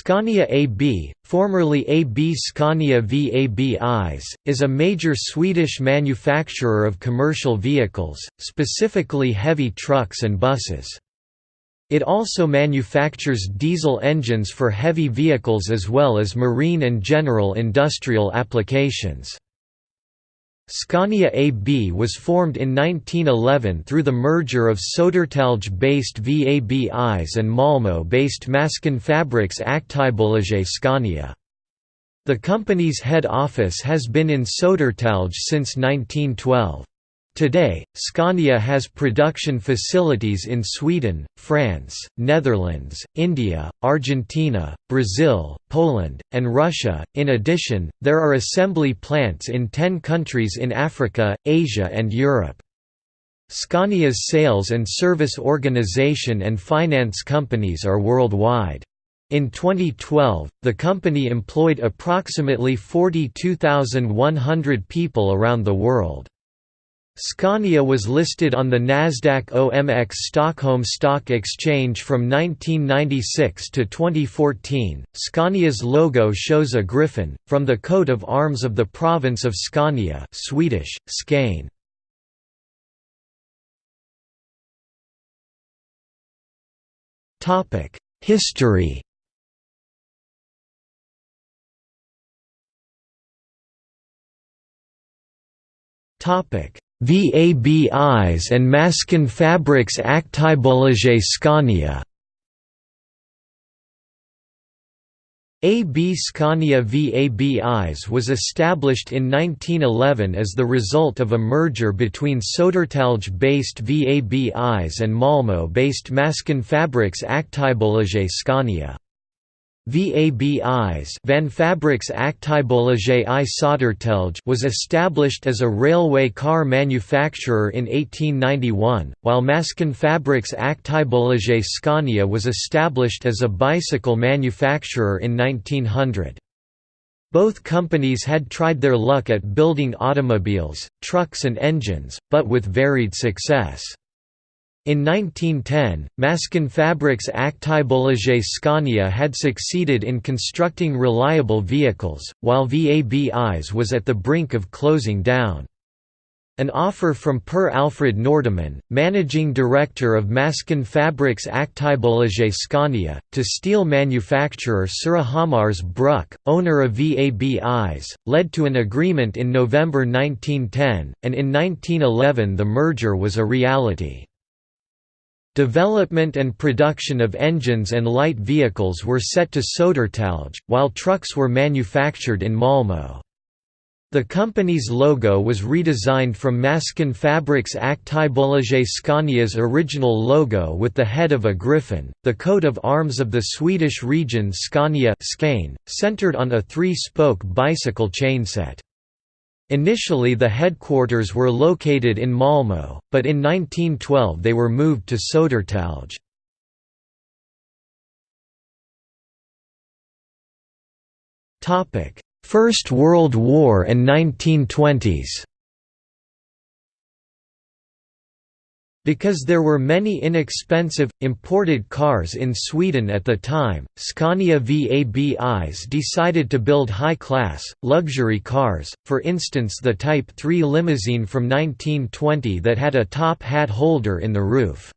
Scania AB, formerly AB Scania VABIs, is a major Swedish manufacturer of commercial vehicles, specifically heavy trucks and buses. It also manufactures diesel engines for heavy vehicles as well as marine and general industrial applications. Scania AB was formed in 1911 through the merger of Södertälje-based VABIs and Malmö-based Maskinfabriks Aktiebolaget Scania. The company's head office has been in Södertälje since 1912. Today, Scania has production facilities in Sweden, France, Netherlands, India, Argentina, Brazil, Poland, and Russia. In addition, there are assembly plants in 10 countries in Africa, Asia, and Europe. Scania's sales and service organization and finance companies are worldwide. In 2012, the company employed approximately 42,100 people around the world. Scania was listed on the Nasdaq OMX Stockholm Stock Exchange from 1996 to 2014. Scania's logo shows a griffin, from the coat of arms of the province of Scania Swedish, Skane. Topic: History Topic VABIs and Maskinfabriks Aktiebolaget Scania AB Scania VABIs was established in 1911 as the result of a merger between Södertälje-based VABIs and Malmö-based Maskinfabriks Aktiebolaget Scania. VABIs Vagnfabriks Aktiebolaget i Södertälje was established as a railway car manufacturer in 1891, while Maskinfabriks Aktiebolaget Scania was established as a bicycle manufacturer in 1900. Both companies had tried their luck at building automobiles, trucks and engines, but with varied success. In 1910, Maskin Maskinfabriks Aktiebolaget Scania had succeeded in constructing reliable vehicles, while VABIs was at the brink of closing down. An offer from Per Alfred Nordeman, managing director of Maskin Maskinfabriks Aktiebolaget Scania, to steel manufacturer Surahammars Bruk, owner of VABIs, led to an agreement in November 1910, and in 1911 the merger was a reality. Development and production of engines and light vehicles were set to Södertälje, while trucks were manufactured in Malmö. The company's logo was redesigned from Maskinfabriks Aktiebolaget Scania's original logo with the head of a griffin, the coat of arms of the Swedish region Scania centered on a three-spoke bicycle chainset. Initially the headquarters were located in Malmö, but in 1912 they were moved to Södertälje. First World War and 1920s Because there were many inexpensive, imported cars in Sweden at the time, Scania VABIs decided to build high-class, luxury cars, for instance the Type 3 limousine from 1920 that had a top hat holder in the roof.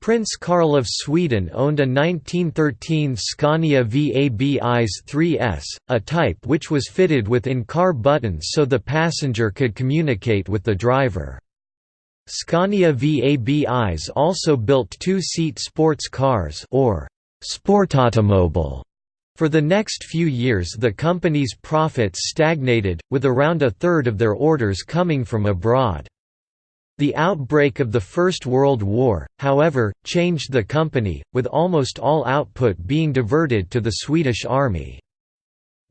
Prince Carl of Sweden owned a 1913 Scania VABIs 3S, a type which was fitted with in-car buttons so the passenger could communicate with the driver. Scania VABIs also built two-seat sports cars or Sportautomobil. For the next few years the company's profits stagnated, with around a third of their orders coming from abroad. The outbreak of the First World War, however, changed the company, with almost all output being diverted to the Swedish Army.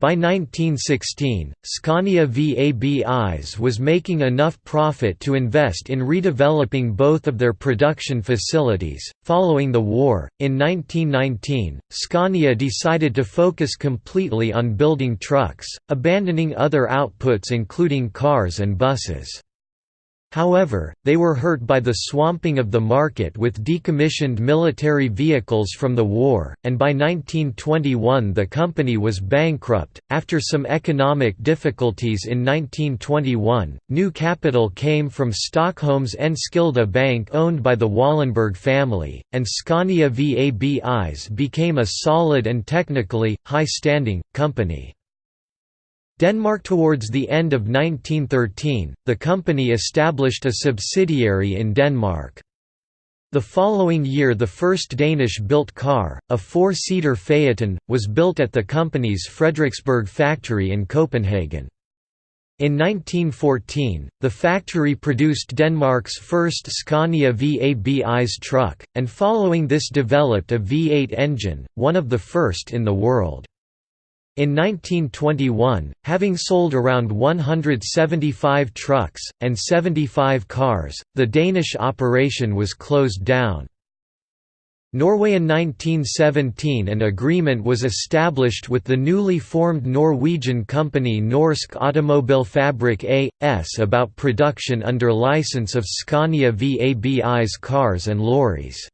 By 1916, Scania VABIs was making enough profit to invest in redeveloping both of their production facilities. Following the war, in 1919, Scania decided to focus completely on building trucks, abandoning other outputs including cars and buses. However, they were hurt by the swamping of the market with decommissioned military vehicles from the war, and by 1921 the company was bankrupt. After some economic difficulties in 1921, new capital came from Stockholm's Enskilda Bank owned by the Wallenberg family, and Scania VABIs became a solid and technically, high-standing, company. Denmark Towards the end of 1913, the company established a subsidiary in Denmark. The following year the first Danish-built car, a four-seater Phaeton, was built at the company's Frederiksberg factory in Copenhagen. In 1914, the factory produced Denmark's first Scania VABI's truck, and following this developed a V8 engine, one of the first in the world. In 1921, having sold around 175 trucks, and 75 cars, the Danish operation was closed down. Norway in 1917 an agreement was established with the newly formed Norwegian company Norsk Automobilfabrik A.S. about production under license of Scania VABI's cars and lorries.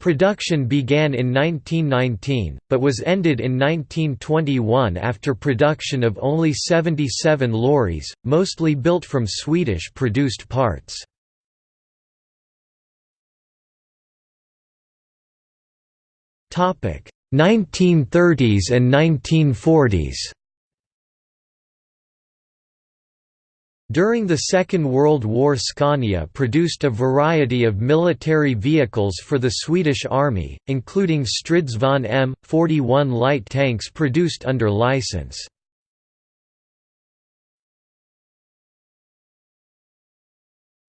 Production began in 1919, but was ended in 1921 after production of only 77 lorries, mostly built from Swedish-produced parts. Topic: 1930s and 1940s. During the Second World War Scania produced a variety of military vehicles for the Swedish Army, including Stridsvagn M, 41 light tanks produced under license.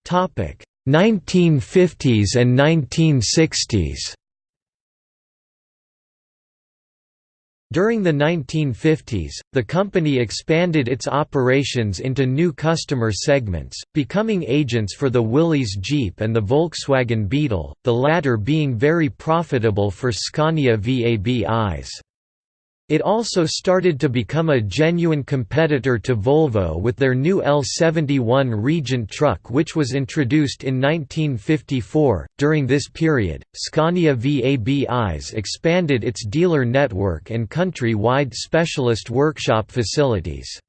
Topic 1950s and 1960s. During the 1950s, the company expanded its operations into new customer segments, becoming agents for the Willys Jeep and the Volkswagen Beetle, the latter being very profitable for Scania VABIs. It also started to become a genuine competitor to Volvo with their new L71 Regent truck, which was introduced in 1954. During this period, Scania VABIs expanded its dealer network and country wide specialist workshop facilities.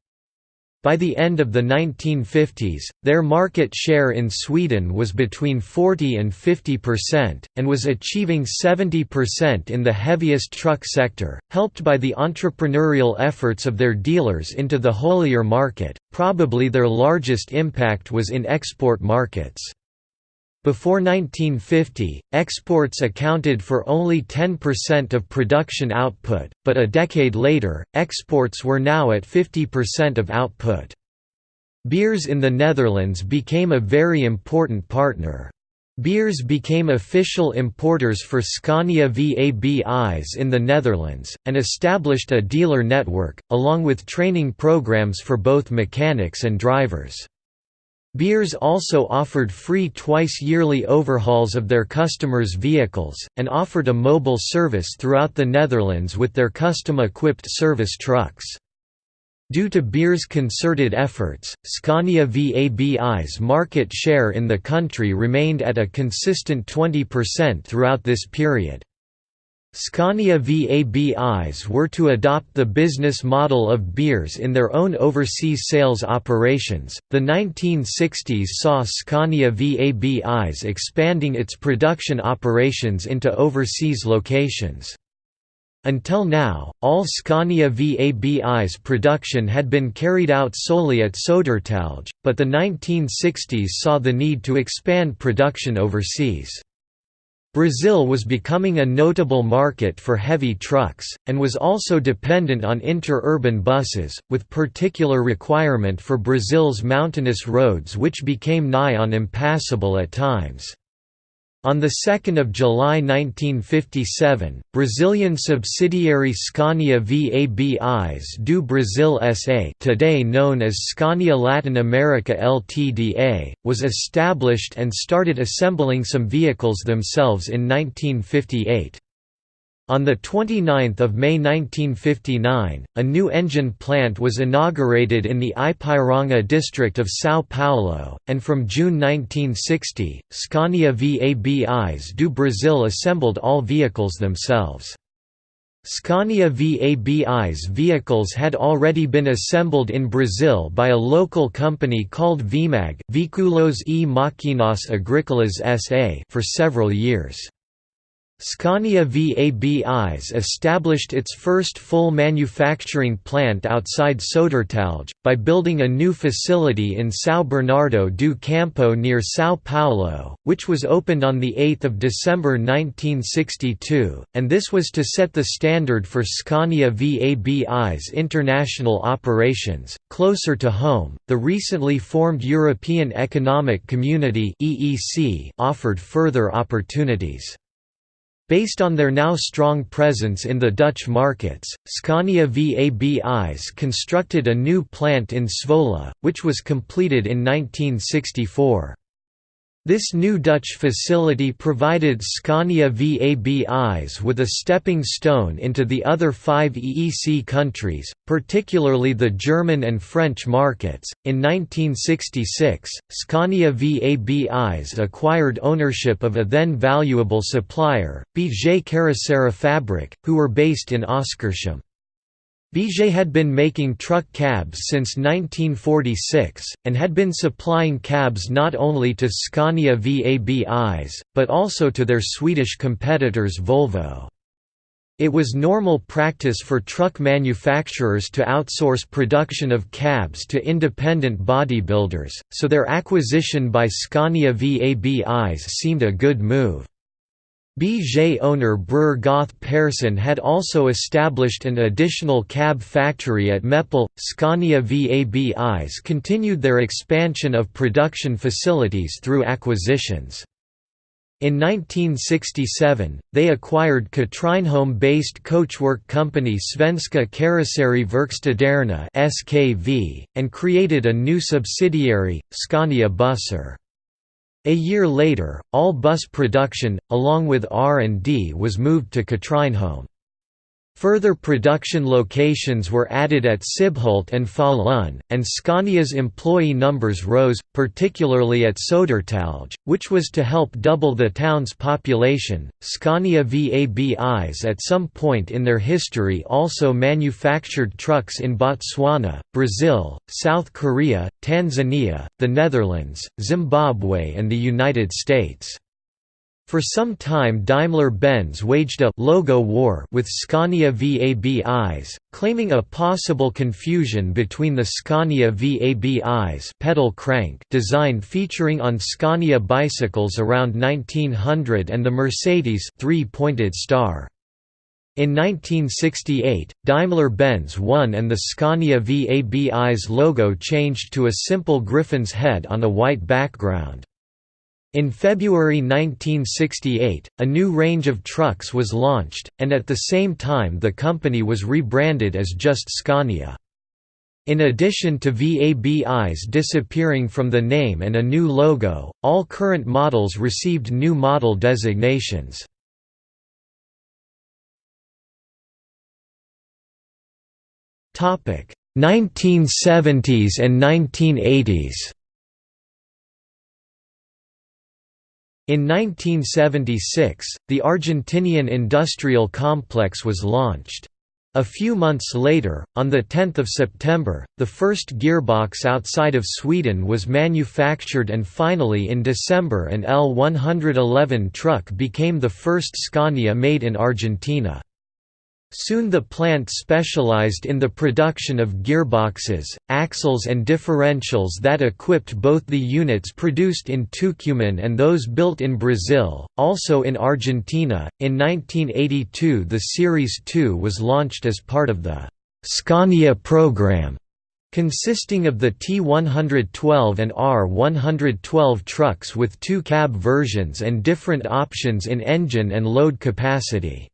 By the end of the 1950s, their market share in Sweden was between 40 and 50%, and was achieving 70% in the heaviest truck sector, helped by the entrepreneurial efforts of their dealers into the haulier market. Probably their largest impact was in export markets. Before 1950, exports accounted for only 10% of production output, but a decade later, exports were now at 50% of output. Beers in the Netherlands became a very important partner. Beers became official importers for Scania VABIs in the Netherlands, and established a dealer network, along with training programs for both mechanics and drivers. Beers also offered free twice-yearly overhauls of their customers' vehicles, and offered a mobile service throughout the Netherlands with their custom-equipped service trucks. Due to Beer's concerted efforts, Scania VABI's market share in the country remained at a consistent 20% throughout this period. Scania VABIs were to adopt the business model of Beers in their own overseas sales operations. The 1960s saw Scania VABIs expanding its production operations into overseas locations. Until now, all Scania VABI's production had been carried out solely at Södertälje, but the 1960s saw the need to expand production overseas. Brazil was becoming a notable market for heavy trucks, and was also dependent on inter-urban buses, with particular requirement for Brazil's mountainous roads which became nigh on impassable at times. On 2 July 1957, Brazilian subsidiary Scania VABIs do Brasil SA today known as Scania Latin America Ltda, was established and started assembling some vehicles themselves in 1958. On 29 May 1959, a new engine plant was inaugurated in the Ipiranga district of São Paulo, and from June 1960, Scania VABIs do Brasil assembled all vehicles themselves. Scania VABI's vehicles had already been assembled in Brazil by a local company called Vemag for several years. Scania VABIs established its first full manufacturing plant outside Södertälje, by building a new facility in São Bernardo do Campo near São Paulo, which was opened on 8 December 1962, and this was to set the standard for Scania VABI's international operations. Closer to home, the recently formed European Economic Community offered further opportunities. Based on their now strong presence in the Dutch markets, Scania VABIs constructed a new plant in Zwolle, which was completed in 1964. This new Dutch facility provided Scania VABIs with a stepping stone into the other five EEC countries, particularly the German and French markets. In 1966, Scania VABIs acquired ownership of a then valuable supplier, BG Karosserifabrik, who were based in Oskarshamn. BG had been making truck cabs since 1946, and had been supplying cabs not only to Scania VABIs, but also to their Swedish competitors Volvo. It was normal practice for truck manufacturers to outsource production of cabs to independent bodybuilders, so their acquisition by Scania VABIs seemed a good move. BG owner Breur Goth Persson had also established an additional cab factory at Meppel. Scania VABIs continued their expansion of production facilities through acquisitions. In 1967, they acquired Katrineholm-based coachwork company Svenska Karosseri Verkstaderna (SKV) and created a new subsidiary, Scania Bussar. A year later, all bus production, along with R&D was moved to Katrineholm. Further production locations were added at Sibbhult and Falun, and Scania's employee numbers rose, particularly at Södertälje, which was to help double the town's population. Scania VABIs at some point in their history also manufactured trucks in Botswana, Brazil, South Korea, Tanzania, the Netherlands, Zimbabwe, and the United States. For some time Daimler-Benz waged a «logo war» with Scania VABIs, claiming a possible confusion between the Scania VABIs pedal crank design featuring on Scania bicycles around 1900 and the Mercedes three-pointed star. In 1968, Daimler-Benz won and the Scania VABI's logo changed to a simple griffin's head on a white background. In February 1968, a new range of trucks was launched, and at the same time the company was rebranded as just Scania. In addition to VABIs disappearing from the name and a new logo, all current models received new model designations. Topic: 1970s and 1980s. In 1976, the Argentinian industrial complex was launched. A few months later, on 10 September, the first gearbox outside of Sweden was manufactured and finally in December an L111 truck became the first Scania made in Argentina. Soon the plant specialized in the production of gearboxes, axles and differentials that equipped both the units produced in Tucumán and those built in Brazil, also in Argentina. In 1982 the Series 2 was launched as part of the Scania program, consisting of the T112 and R112 trucks with two cab versions and different options in engine and load capacity.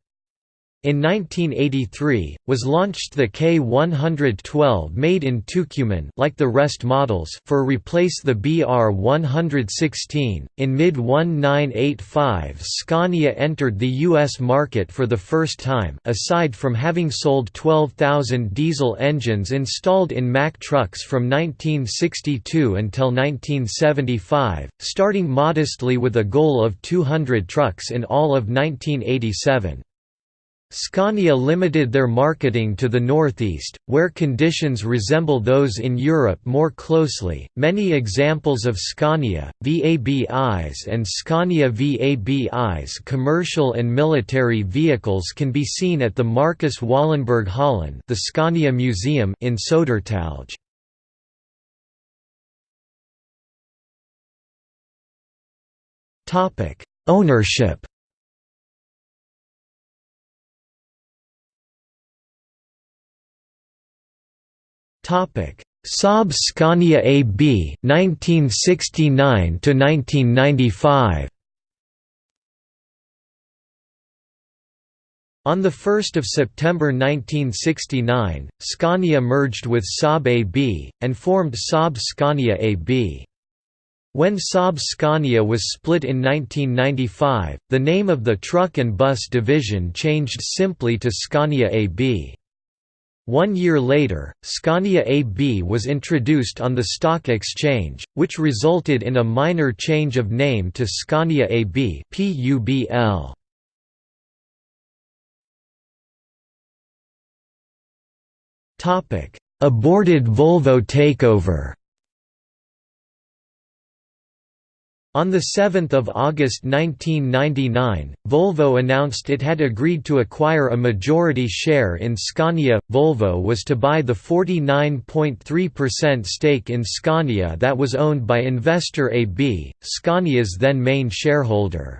In 1983, was launched the K112 made in Tucumán like the rest models for replace the BR116. In mid-1985 Scania entered the US market for the first time aside from having sold 12,000 diesel engines installed in Mack trucks from 1962 until 1975, starting modestly with a goal of 200 trucks in all of 1987. Scania limited their marketing to the northeast, where conditions resemble those in Europe more closely. Many examples of Scania, VABIs, and Scania VABIs commercial and military vehicles can be seen at the Marcus Wallenberg Hallen, the Scania Museum in Sodertalje. Topic: Ownership Saab Scania AB 1969 to 1995 On 1 September 1969, Scania merged with Saab AB, and formed Saab Scania AB. When Saab Scania was split in 1995, the name of the truck and bus division changed simply to Scania AB. One year later, Scania AB was introduced on the stock exchange, which resulted in a minor change of name to Scania AB PUBL. Aborted Volvo takeover On 7 August 1999, Volvo announced it had agreed to acquire a majority share in Scania. Volvo was to buy the 49.3% stake in Scania that was owned by Investor AB, Scania's then main shareholder.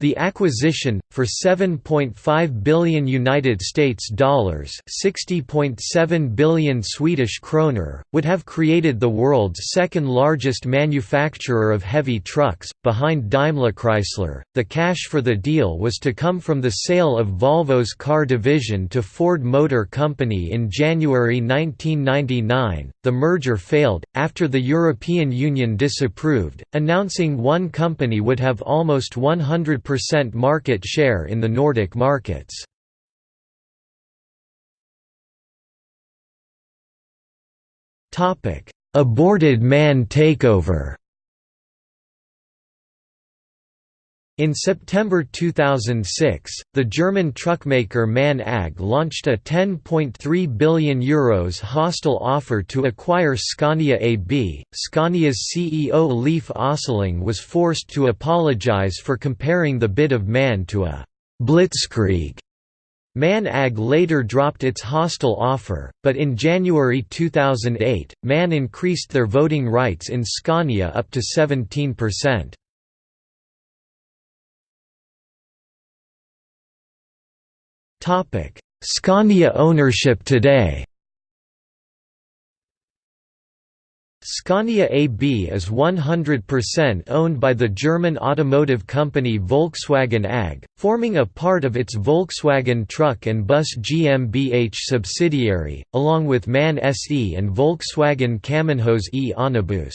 The acquisition for 7.5 billion United States dollars, 60.7 billion Swedish kroner, would have created the world's second largest manufacturer of heavy trucks behind Daimler Chrysler. The cash for the deal was to come from the sale of Volvo's car division to Ford Motor Company in January 1999. The merger failed after the European Union disapproved, announcing one company would have almost 100 percent market share in the Nordic markets. Aborted MAN takeover In September 2006, the German truckmaker MAN AG launched a €10.3 billion Euros hostile offer to acquire Scania AB. Scania's CEO Leif Östlund was forced to apologize for comparing the bid of MAN to a blitzkrieg. MAN AG later dropped its hostile offer, but in January 2008, MAN increased their voting rights in Scania up to 17%. Topic: Scania ownership today. Scania AB is 100% owned by the German automotive company Volkswagen AG, forming a part of its Volkswagen Truck and Bus GmbH subsidiary, along with MAN SE and Volkswagen Kamenhaus e Onibus.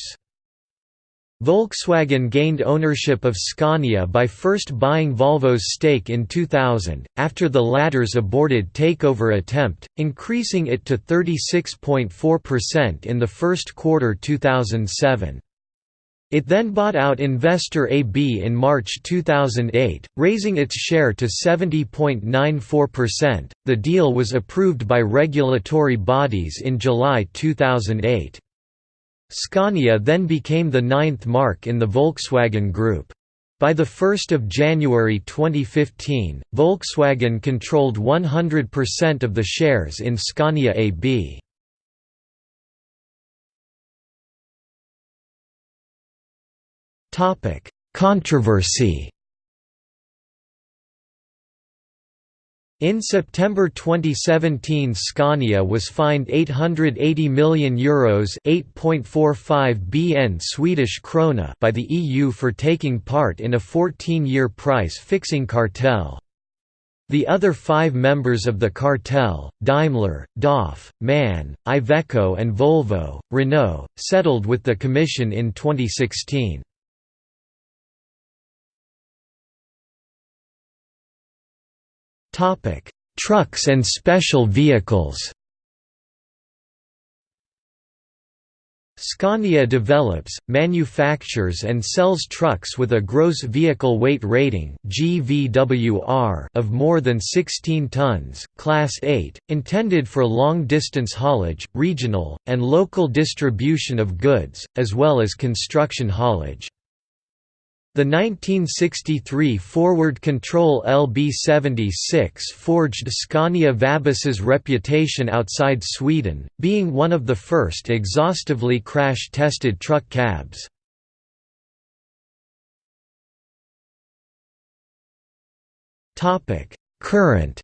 Volkswagen gained ownership of Scania by first buying Volvo's stake in 2000, after the latter's aborted takeover attempt, increasing it to 36.4% in the first quarter 2007. It then bought out Investor AB in March 2008, raising its share to 70.94%. The deal was approved by regulatory bodies in July 2008. Scania then became the ninth marque in the Volkswagen Group. By 1 January 2015, Volkswagen controlled 100% of the shares in Scania AB. Controversy In September 2017 Scania was fined €880 million Euros 8.45 BN Swedish krona by the EU for taking part in a 14-year price-fixing cartel. The other five members of the cartel, Daimler, DAF, MAN, Iveco and Volvo, Renault, settled with the Commission in 2016. Trucks and special vehicles Scania develops, manufactures and sells trucks with a gross vehicle weight rating (GVWR) of more than 16 tons, Class 8, intended for long-distance haulage, regional, and local distribution of goods, as well as construction haulage. The 1963 Forward Control LB76 forged Scania Vabis's reputation outside Sweden, being one of the first exhaustively crash-tested truck cabs. Current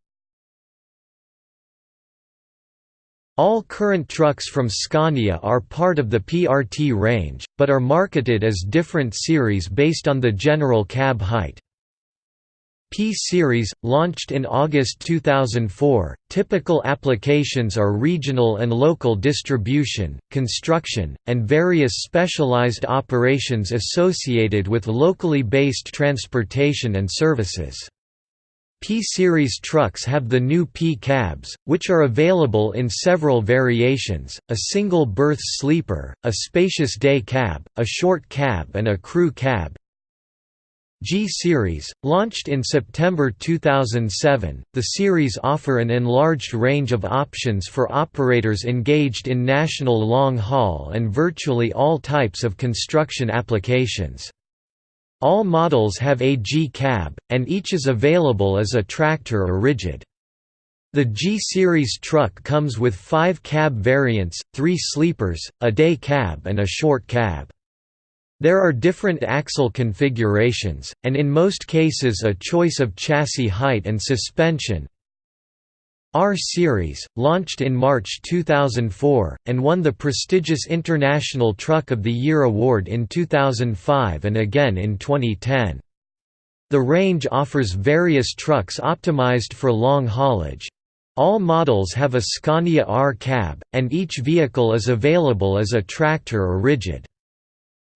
All current trucks from Scania are part of the PRT range, but are marketed as different series based on the general cab height. P-Series, launched in August 2004, typical applications are regional and local distribution, construction, and various specialized operations associated with locally based transportation and services. P-Series trucks have the new P-cabs, which are available in several variations, a single-berth sleeper, a spacious day cab, a short cab and a crew cab. G-Series, launched in September 2007, the series offer an enlarged range of options for operators engaged in national long-haul and virtually all types of construction applications. All models have a G-cab, and each is available as a tractor or rigid. The G-Series truck comes with five cab variants, three sleepers, a day cab and a short cab. There are different axle configurations, and in most cases a choice of chassis height and suspension, R-Series, launched in March 2004, and won the prestigious International Truck of the Year award in 2005 and again in 2010. The range offers various trucks optimized for long haulage. All models have a Scania R-cab, and each vehicle is available as a tractor or rigid.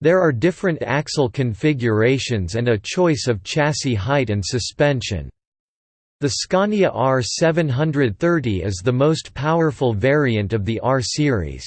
There are different axle configurations and a choice of chassis height and suspension. The Scania R730 is the most powerful variant of the R series.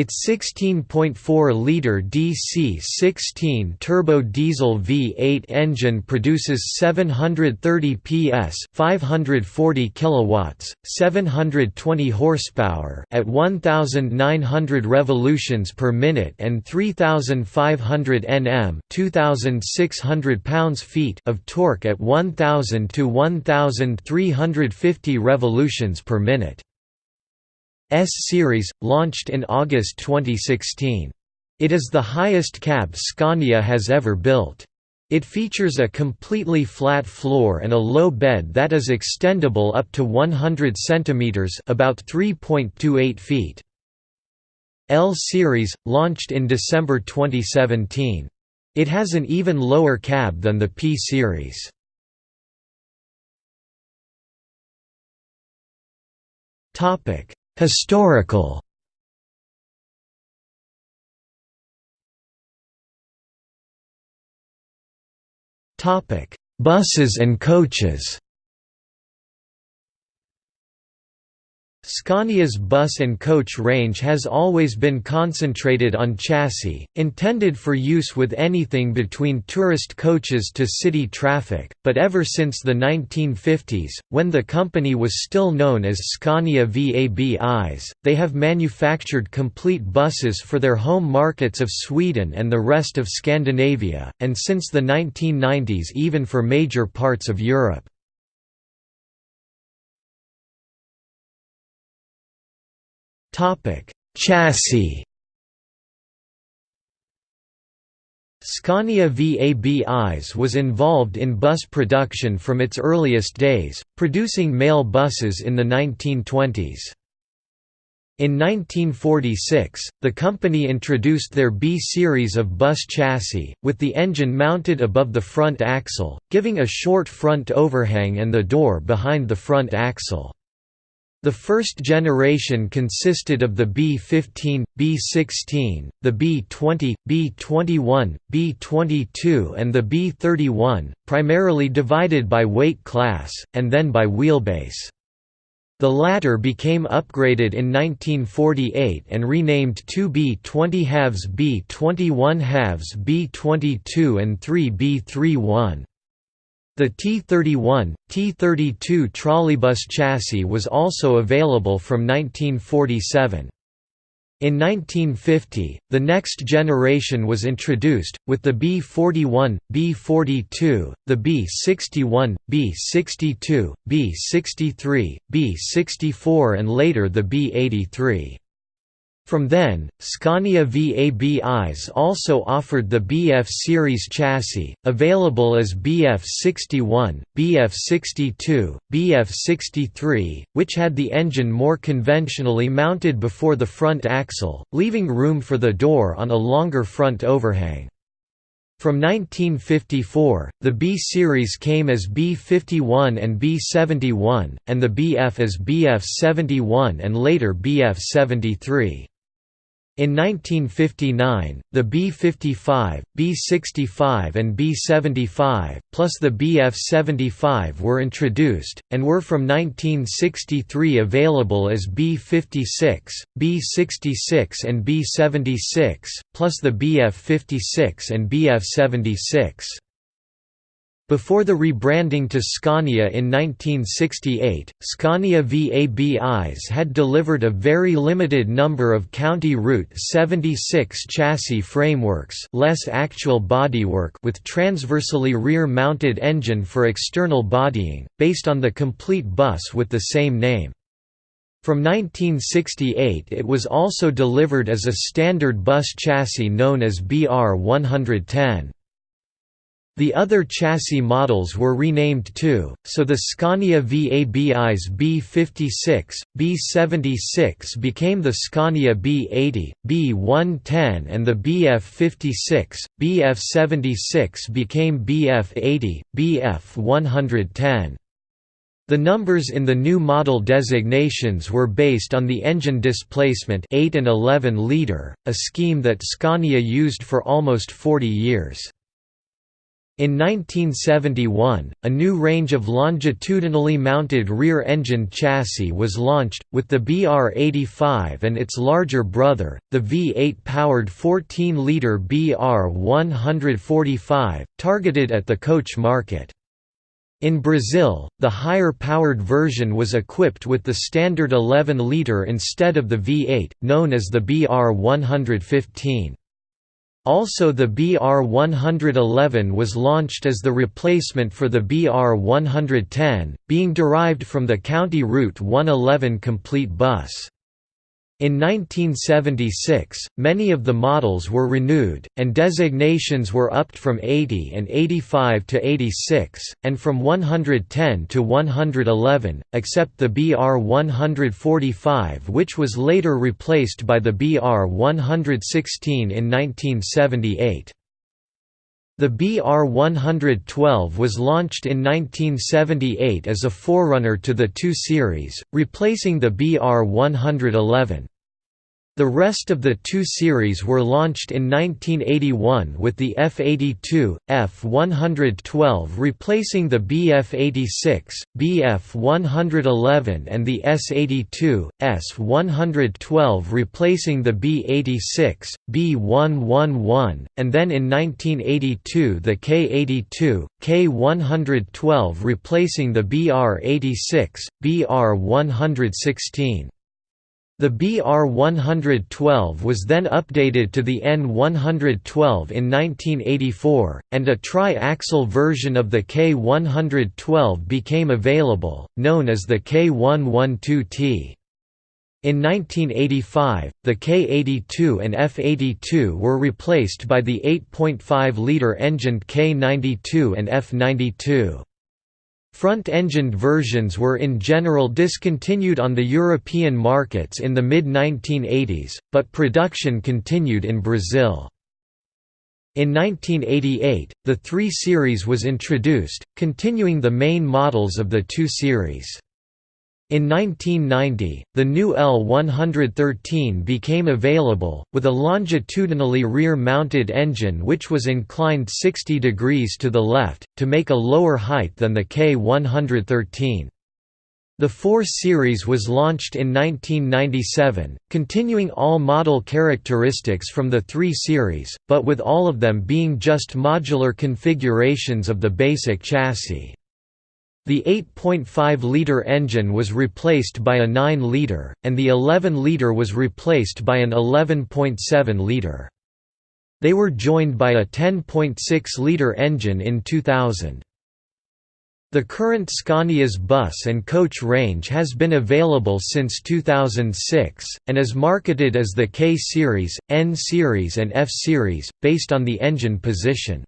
Its 16.4-liter DC-16 turbo diesel V8 engine produces 730 PS, 540 kilowatts, 720 horsepower at 1900 revolutions per minute and 3500 Nm, 2600 pounds-feet of torque at 1000 to 1350 revolutions per minute. S-Series, launched in August 2016. It is the highest cab Scania has ever built. It features a completely flat floor and a low bed that is extendable up to 100 cm about 3.28 feet. L-Series, launched in December 2017. It has an even lower cab than the P-Series. Topic: Historical. Buses and coaches Scania's bus and coach range has always been concentrated on chassis, intended for use with anything between tourist coaches to city traffic, but ever since the 1950s, when the company was still known as Scania VABIs, they have manufactured complete buses for their home markets of Sweden and the rest of Scandinavia, and since the 1990s even for major parts of Europe. Topic: Chassis. Scania VABIs was involved in bus production from its earliest days, producing mail buses in the 1920s. In 1946, the company introduced their B series of bus chassis, with the engine mounted above the front axle, giving a short front overhang and the door behind the front axle. The first generation consisted of the B-15, B-16, the B-20, B-21, B-22 and the B-31, primarily divided by weight class, and then by wheelbase. The latter became upgraded in 1948 and renamed 2 B-20 halves B-21 halves B-22 and 3 B-31. The T-31, T-32 trolleybus chassis was also available from 1947. In 1950, the next generation was introduced, with the B-41, B-42, the B-61, B-62, B-63, B-64 and later the B-83. From then, Scania VABIs also offered the BF series chassis, available as BF61, BF62, BF63, which had the engine more conventionally mounted before the front axle, leaving room for the door on a longer front overhang. From 1954, the B series came as B51 and B71, and the BF as BF71 and later BF73. In 1959, the B-55, B-65 and B-75, plus the BF-75 were introduced, and were from 1963 available as B-56, B-66 and B-76, plus the BF-56 and BF-76. Before the rebranding to Scania in 1968, Scania VABIs had delivered a very limited number of County Route 76 chassis frameworks less actual bodywork with transversely rear-mounted engine for external bodying, based on the complete bus with the same name. From 1968 it was also delivered as a standard bus chassis known as BR 110. The other chassis models were renamed too, so the Scania VABI's B56, B76 became the Scania B80, B110 and the BF56, BF76 became BF80, BF110. The numbers in the new model designations were based on the engine displacement 8 and 11 liter, a scheme that Scania used for almost 40 years. In 1971, a new range of longitudinally mounted rear-engine chassis was launched, with the BR-85 and its larger brother, the V8-powered 14-liter BR-145, targeted at the coach market. In Brazil, the higher-powered version was equipped with the standard 11-liter instead of the V8, known as the BR-115. Also the BR-111 was launched as the replacement for the BR-110, being derived from the County Route 111 complete bus. In 1976, many of the models were renewed, and designations were upped from 80 and 85 to 86, and from 110 to 111, except the BR-145 which was later replaced by the BR-116 in 1978. The BR-112 was launched in 1978 as a forerunner to the 2 series, replacing the BR-111. The rest of the two series were launched in 1981 with the F-82, F-112 replacing the Bf-86, Bf-111 and the S-82, S-112 replacing the B-86, B-111, and then in 1982 the K-82, K-112 replacing the BR-86, BR-116. The BR-112 was then updated to the N-112 in 1984, and a tri-axle version of the K-112 became available, known as the K-112T. In 1985, the K-82 and F-82 were replaced by the 8.5-liter engined K-92 and F-92. Front-engined versions were in general discontinued on the European markets in the mid-1980s, but production continued in Brazil. In 1988, the 3 Series was introduced, continuing the main models of the 2 Series. In 1990, the new L113 became available, with a longitudinally rear-mounted engine which was inclined 60 degrees to the left, to make a lower height than the K113. The 4 Series was launched in 1997, continuing all model characteristics from the 3 Series, but with all of them being just modular configurations of the basic chassis. The 8.5-litre engine was replaced by a 9-litre, and the 11-litre was replaced by an 11.7-litre. They were joined by a 10.6-litre engine in 2000. The current Scania's bus and coach range has been available since 2006, and is marketed as the K-Series, N-Series and F-Series, based on the engine position.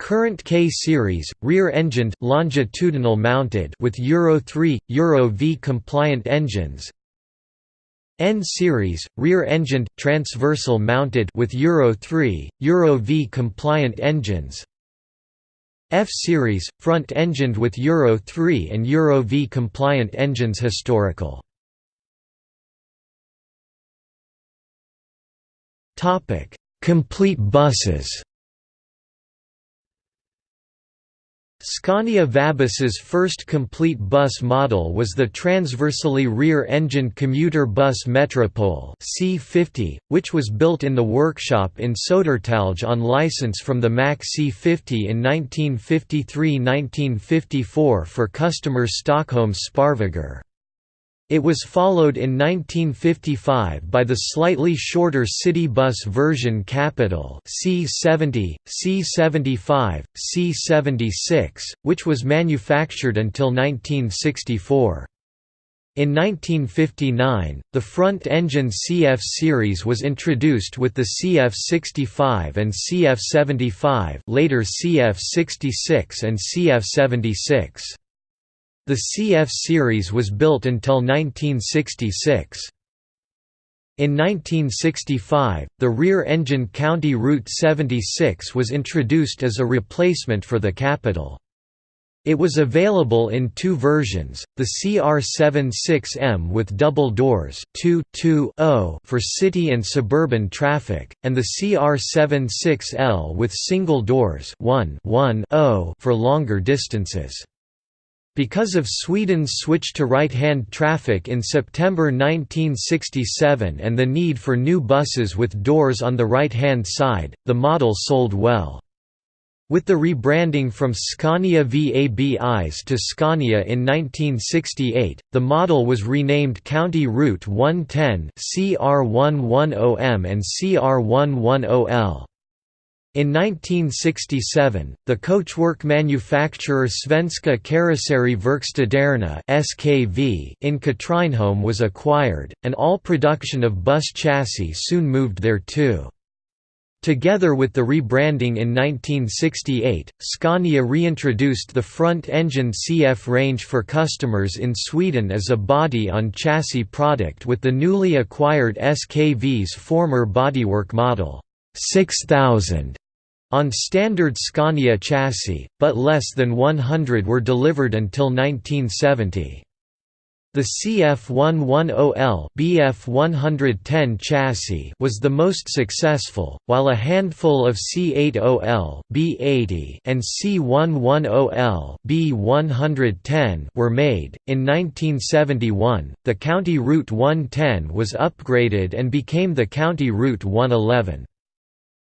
Current K-series, rear-engined longitudinal mounted with Euro 3, Euro V compliant engines. N-series, rear-engined transversal mounted with Euro 3, Euro V compliant engines. F-series, front-engined with Euro 3 and Euro V compliant engines historical. Complete buses Scania Vabis's first complete bus model was the transversally rear-engined commuter bus Metropole C50, which was built in the workshop in Södertälje on license from the Mack C50 in 1953–1954 for customers Stockholm's Spårvägar. It was followed in 1955 by the slightly shorter city bus version Capitol C70, C75, C76, which was manufactured until 1964. In 1959, the front-engine CF series was introduced with the CF65 and CF75 later CF66 and CF76. The CF series was built until 1966. In 1965, the rear-engine County Route 76 was introduced as a replacement for the Capitol. It was available in two versions, the CR76M with double doors 2 2 for city and suburban traffic, and the CR76L with single doors 1 1 for longer distances. Because of Sweden's switch to right-hand traffic in September 1967 and the need for new buses with doors on the right-hand side, the model sold well. With the rebranding from Scania Vabis to Scania in 1968, the model was renamed County Route 110 CR110M and CR110L. In 1967, the coachwork manufacturer Svenska Karosseri Verkstäderna (SKV) in Katrineholm was acquired, and all production of bus chassis soon moved there too. Together with the rebranding in 1968, Scania reintroduced the front-engine CF range for customers in Sweden as a body-on-chassis product with the newly acquired SKV's former bodywork model. 6000 on standard Scania chassis, but less than 100 were delivered until 1970. The CF110L BF110 chassis was the most successful, while a handful of C80L B80 and C110L B110 were made. In 1971, the County Route 110 was upgraded and became the County Route 111.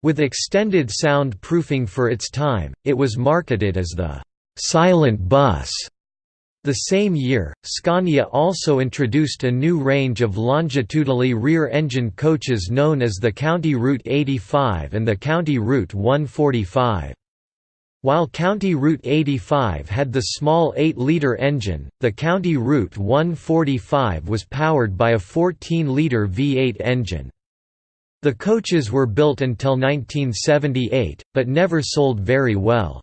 With extended sound proofing for its time, it was marketed as the «silent bus». The same year, Scania also introduced a new range of longitudinally rear-engine coaches known as the County Route 85 and the County Route 145. While County Route 85 had the small 8-litre engine, the County Route 145 was powered by a 14-litre V8 engine. The coaches were built until 1978, but never sold very well.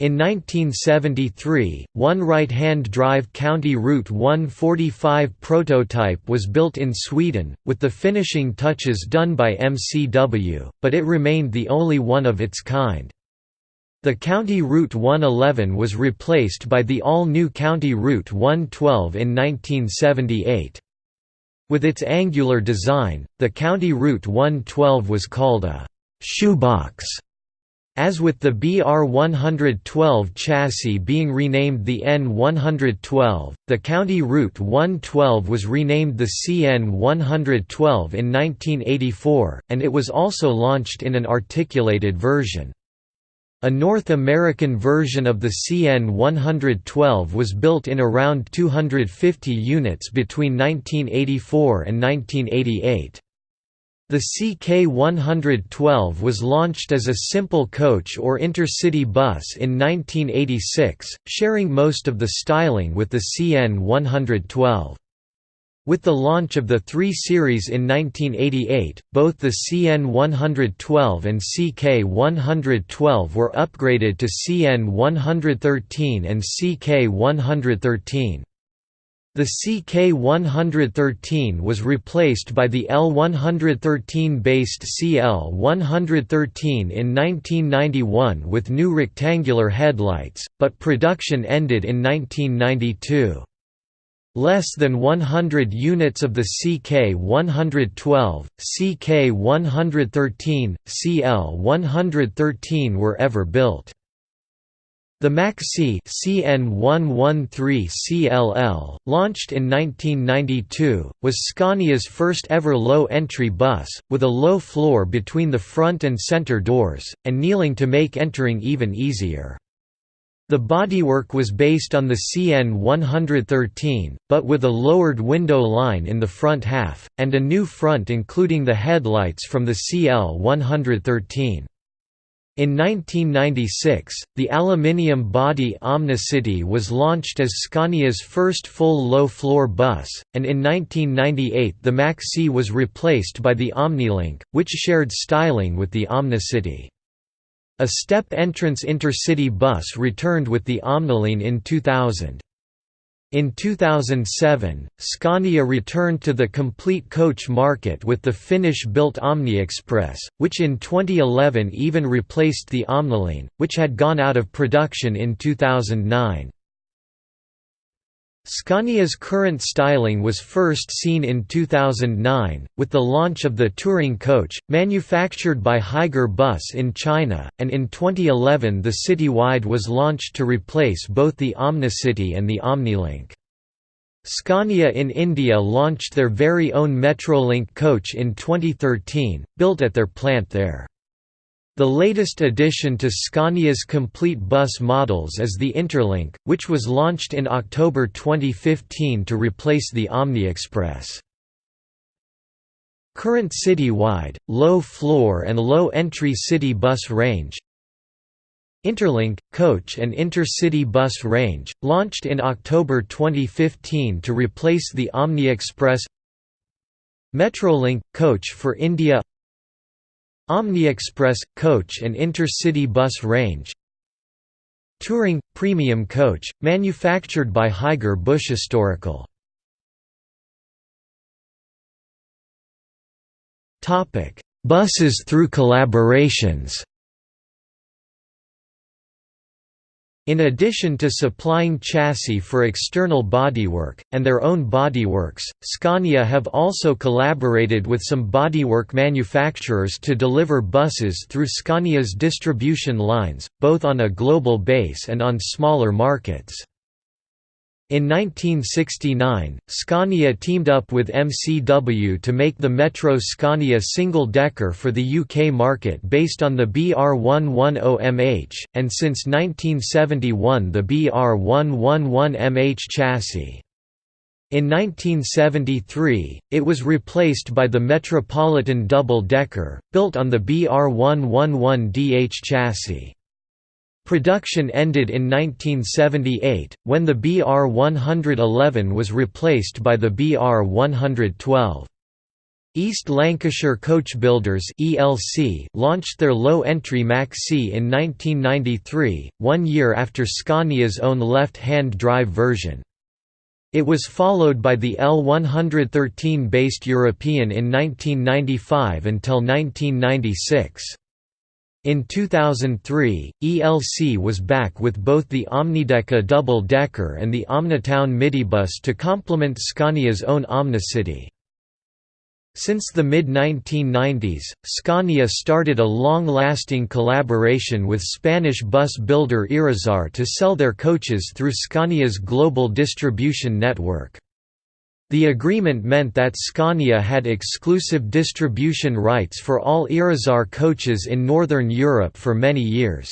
In 1973, one right-hand drive County Route 145 prototype was built in Sweden, with the finishing touches done by MCW, but it remained the only one of its kind. The County Route 111 was replaced by the all-new County Route 112 in 1978. With its angular design, the County Route 112 was called a «shoebox» As with the BR-112 chassis being renamed the N-112, the County Route 112 was renamed the CN-112 in 1984, and it was also launched in an articulated version. A North American version of the CN-112 was built in around 250 units between 1984 and 1988. The CK112 was launched as a simple coach or intercity bus in 1986, sharing most of the styling with the CN112. With the launch of the 3 Series in 1988, both the CN112 and CK112 were upgraded to CN113 and CK113. The CK113 was replaced by the L113-based CL113 in 1991 with new rectangular headlights, but production ended in 1992. Less than 100 units of the CK112, CK113, CL113 were ever built. The MaxCi CN113CLL, launched in 1992, was Scania's first ever low-entry bus, with a low floor between the front and center doors, and kneeling to make entering even easier. The bodywork was based on the CN113, but with a lowered window line in the front half, and a new front including the headlights from the CL113. In 1996, the aluminium body Omnicity was launched as Scania's first full low-floor bus, and in 1998 the MaxCi was replaced by the OmniLink, which shared styling with the Omnicity. A step entrance intercity bus returned with the Omniline in 2000. In 2007, Scania returned to the complete coach market with the Finnish-built OmniExpress, which in 2011 even replaced the Omniline, which had gone out of production in 2009. Scania's current styling was first seen in 2009, with the launch of the Touring coach, manufactured by Higer Bus in China, and in 2011 the Citywide was launched to replace both the Omnicity and the Omnilink. Scania in India launched their very own Metrolink coach in 2013, built at their plant there. The latest addition to Scania's complete bus models is the Interlink, which was launched in October 2015 to replace the OmniExpress. Current citywide, low-floor and low-entry city bus range. Interlink, coach and intercity bus range, launched in October 2015 to replace the OmniExpress Metrolink, coach for India OmniExpress – coach and intercity bus range. Touring – premium coach, manufactured by Higer Bus Historical. Buses through collaborations In addition to supplying chassis for external bodywork, and their own bodyworks, Scania have also collaborated with some bodywork manufacturers to deliver buses through Scania's distribution lines, both on a global base and on smaller markets. In 1969, Scania teamed up with MCW to make the Metro Scania single-decker for the UK market based on the BR110MH, and since 1971 the BR111MH chassis. In 1973, it was replaced by the Metropolitan double-decker, built on the BR111DH chassis. Production ended in 1978, when the BR-111 was replaced by the BR-112. East Lancashire Coach Builders (ELC) launched their low-entry MaxCi in 1993, one year after Scania's own left-hand drive version. It was followed by the L113 based European in 1995 until 1996. In 2003, ELC was back with both the Omnideca double-decker and the Omnitown midibus to complement Scania's own Omnicity. Since the mid-1990s, Scania started a long-lasting collaboration with Spanish bus builder Irizar to sell their coaches through Scania's global distribution network. The agreement meant that Scania had exclusive distribution rights for all Irizar coaches in Northern Europe for many years.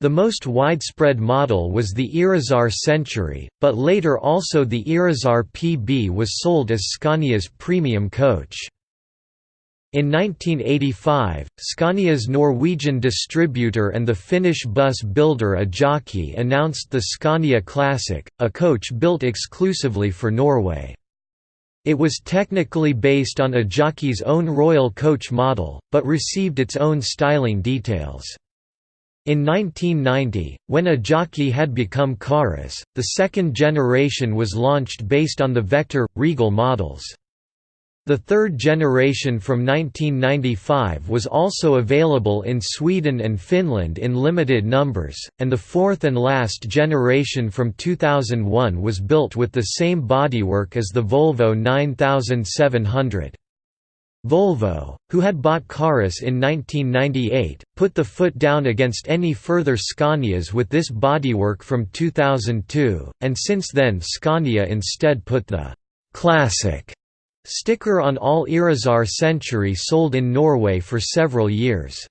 The most widespread model was the Irizar Century, but later also the Irizar PB was sold as Scania's premium coach. In 1985, Scania's Norwegian distributor and the Finnish bus builder Ajokki announced the Scania Classic, a coach built exclusively for Norway. It was technically based on Ajokki's own Royal Coach model, but received its own styling details. In 1990, when Ajaki had become Carrus, the second generation was launched based on the Vector, Regal models. The third generation from 1995 was also available in Sweden and Finland in limited numbers, and the fourth and last generation from 2001 was built with the same bodywork as the Volvo 9700. Volvo, who had bought Carrus in 1998, put the foot down against any further Scanias with this bodywork from 2002, and since then Scania instead put the «classic» sticker on all Irizar Century sold in Norway for several years.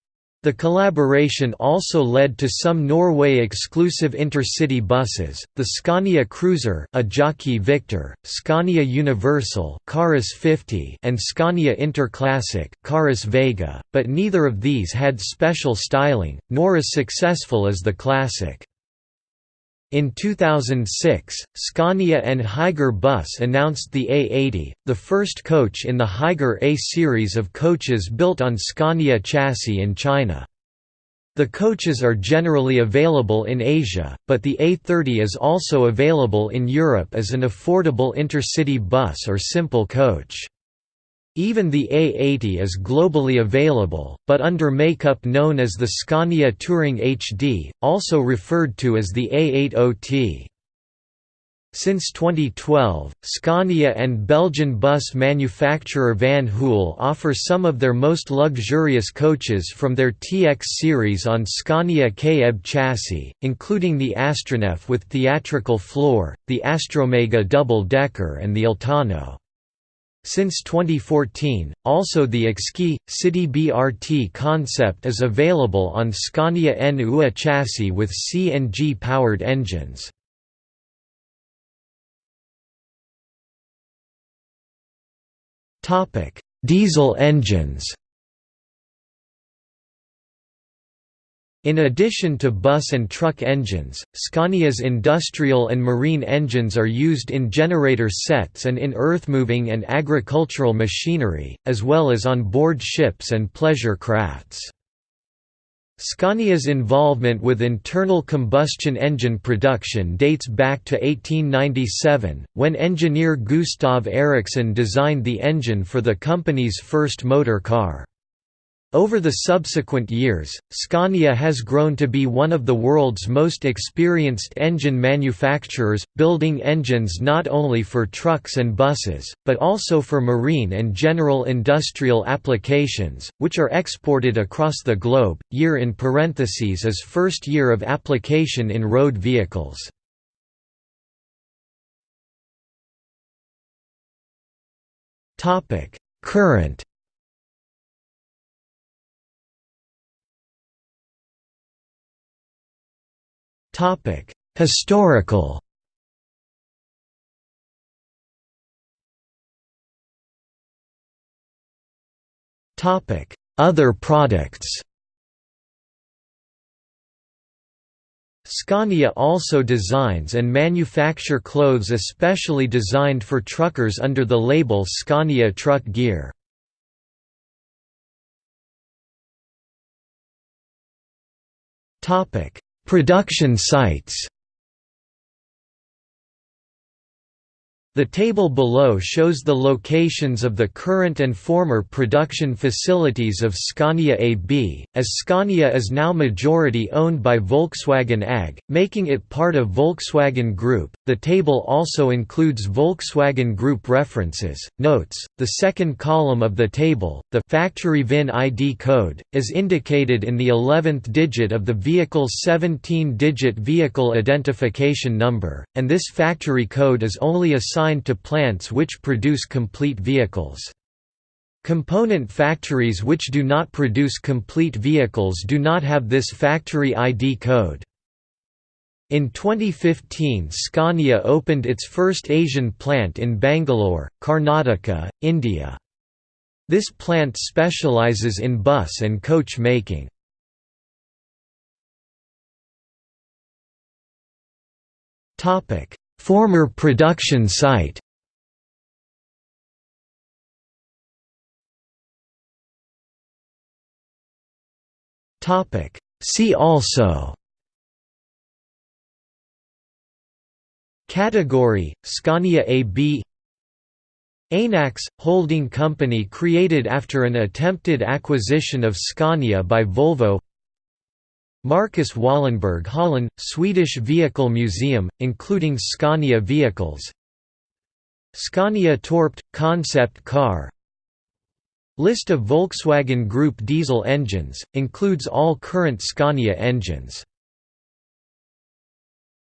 The collaboration also led to some Norway-exclusive intercity buses, the Scania Cruiser Ajokki Victor, Scania Universal Carrus 50 and Scania Interclassic Carrus Vega, but neither of these had special styling, nor as successful as the Classic. In 2006, Scania and Higer Bus announced the A80, the first coach in the Higer A series of coaches built on Scania chassis in China. The coaches are generally available in Asia, but the A30 is also available in Europe as an affordable intercity bus or simple coach. Even the A80 is globally available, but under makeup known as the Scania Touring HD, also referred to as the A80T. Since 2012, Scania and Belgian bus manufacturer Van Hool offer some of their most luxurious coaches from their TX series on Scania KEB chassis, including the Astronef with theatrical floor, the Astromega double-decker and the Altano. Since 2014, also the Exqui, City BRT concept is available on Scania N UA chassis with CNG-powered engines. Diesel engines In addition to bus and truck engines, Scania's industrial and marine engines are used in generator sets and in earthmoving and agricultural machinery, as well as on board ships and pleasure crafts. Scania's involvement with internal combustion engine production dates back to 1897, when engineer Gustav Ericsson designed the engine for the company's first motor car. Over the subsequent years, Scania has grown to be one of the world's most experienced engine manufacturers, building engines not only for trucks and buses, but also for marine and general industrial applications, which are exported across the globe. Year in parentheses is first year of application in road vehicles. Current Topic: Historical. Topic: Other products. Scania also designs and manufacture clothes especially designed for truckers under the label Scania Truck Gear. Topic: Production sites The table below shows the locations of the current and former production facilities of Scania AB, as Scania is now majority owned by Volkswagen AG, making it part of Volkswagen Group. The table also includes Volkswagen Group references. Notes: The second column of the table, the factory VIN ID code, is indicated in the 11th digit of the vehicle's 17-digit vehicle identification number, and this factory code is only assigned to plants which produce complete vehicles. Component factories which do not produce complete vehicles do not have this factory ID code. In 2015 Scania opened its first Asian plant in Bangalore, Karnataka, India. This plant specializes in bus and coach making. Former production site. See also. Category, Scania AB Ainax, holding company created after an attempted acquisition of Scania by Volvo Marcus Wallenberg hallen, Swedish Vehicle Museum, including Scania vehicles. Scania Torp – concept car. List of Volkswagen Group diesel engines, includes all current Scania engines